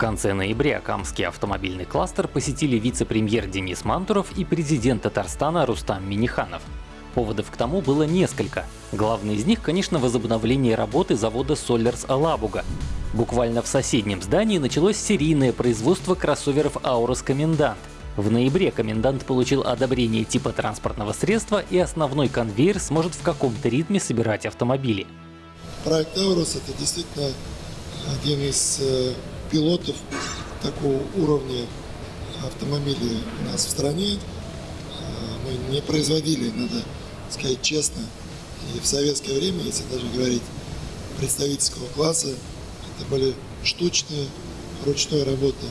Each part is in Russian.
конце ноября Камский автомобильный кластер посетили вице-премьер Денис Мантуров и президент Татарстана Рустам Миниханов. Поводов к тому было несколько. Главный из них, конечно, возобновление работы завода Solers Алабуга. Буквально в соседнем здании началось серийное производство кроссоверов Aurus Комендант. В ноябре комендант получил одобрение типа транспортного средства и основной конвейер сможет в каком-то ритме собирать автомобили. Проект Aurus это действительно один из э, пилотов такого уровня автомобилей у нас в стране. Э, мы не производили, надо сказать честно, и в советское время, если даже говорить представительского класса, это были штучные, ручной работы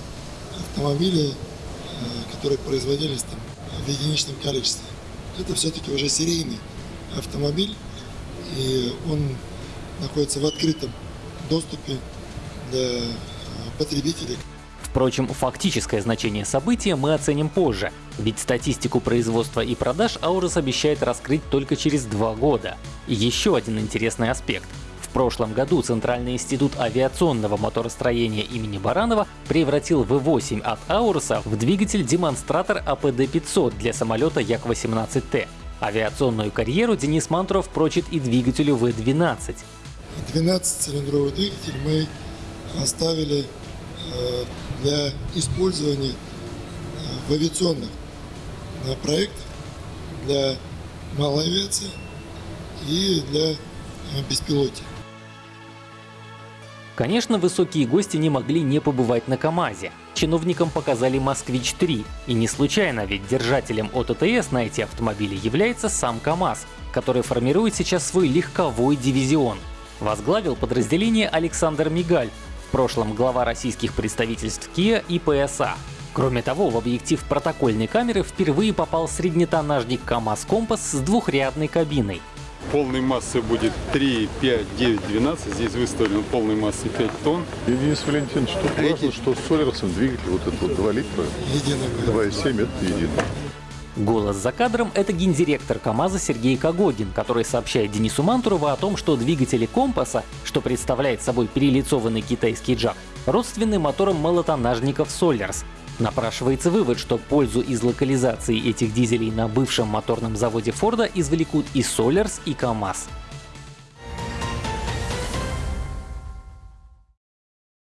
автомобили, э, которые производились там в единичном количестве. Это все-таки уже серийный автомобиль, и он находится в открытом доступе для потребителей. Впрочем, фактическое значение события мы оценим позже, ведь статистику производства и продаж Аурус обещает раскрыть только через два года. И еще один интересный аспект. В прошлом году Центральный институт авиационного моторостроения имени Баранова превратил V8 от Ауруса в двигатель-демонстратор АПД-500 для самолета Як-18Т. Авиационную карьеру Денис Мантуров прочит и двигателю В-12. 12-цилиндровый двигатель мы оставили э, для использования э, в авиационных э, проектах для малой авиации и для беспилотия. Конечно, высокие гости не могли не побывать на КАМАЗе. Чиновникам показали «Москвич-3». И не случайно, ведь держателем ОТТС на эти автомобили является сам КАМАЗ, который формирует сейчас свой легковой дивизион. Возглавил подразделение Александр Мигаль, в прошлом глава российских представительств Kia и PSA. Кроме того, в объектив протокольной камеры впервые попал среднетоннажник КАМАЗ Компас с двухрядной кабиной. Полной массы будет 3, 5, 9, 12. Здесь выставлено полной массой 5 тонн. И, Денис Валентинович, тут важно, что с Солерсом двигатель вот этот вот 2 литра, 2,7 это единый. Голос за кадром — это гендиректор КАМАЗа Сергей Кагогин, который сообщает Денису Мантурову о том, что двигатели компаса, что представляет собой перелицованный китайский джак, родственны моторам малотонажников Solers. Напрашивается вывод, что пользу из локализации этих дизелей на бывшем моторном заводе Форда извлекут и Solers, и КАМАЗ.